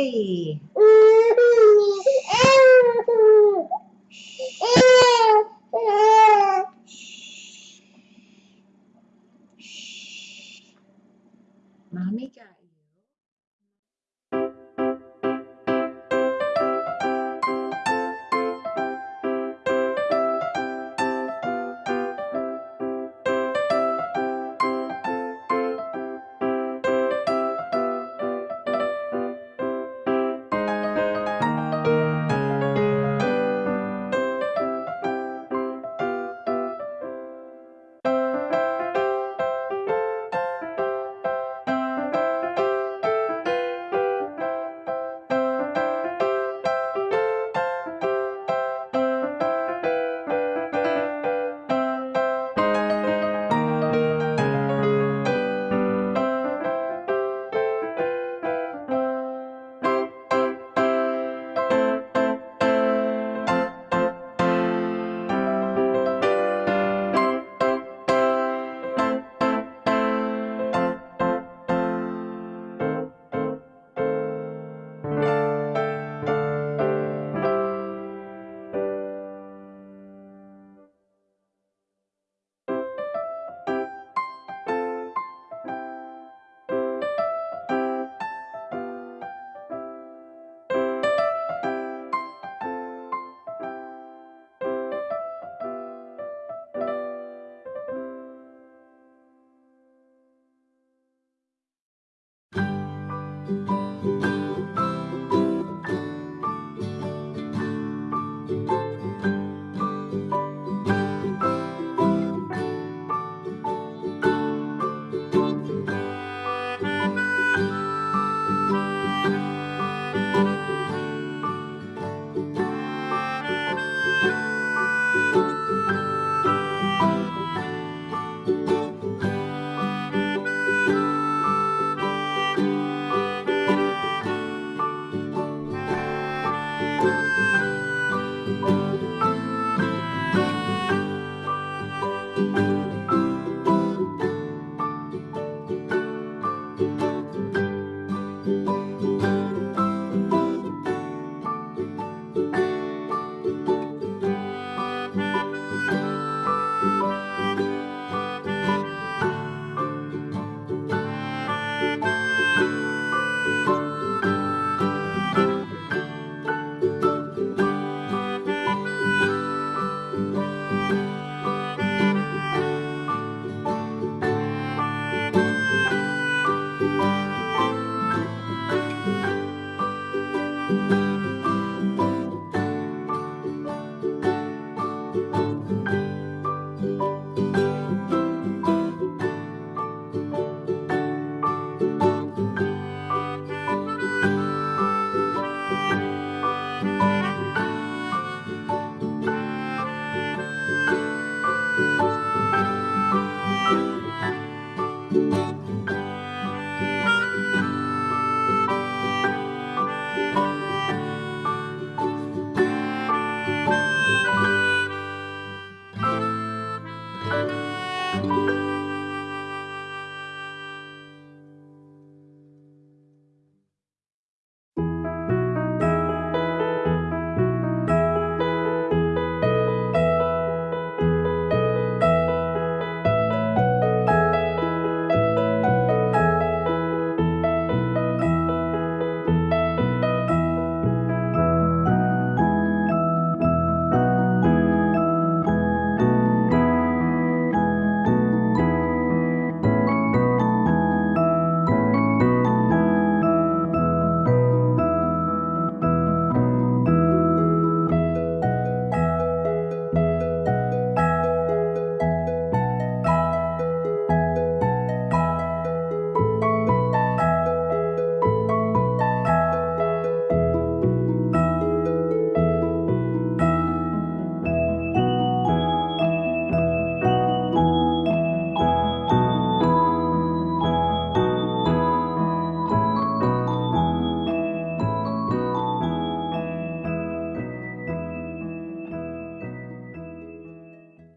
Hey.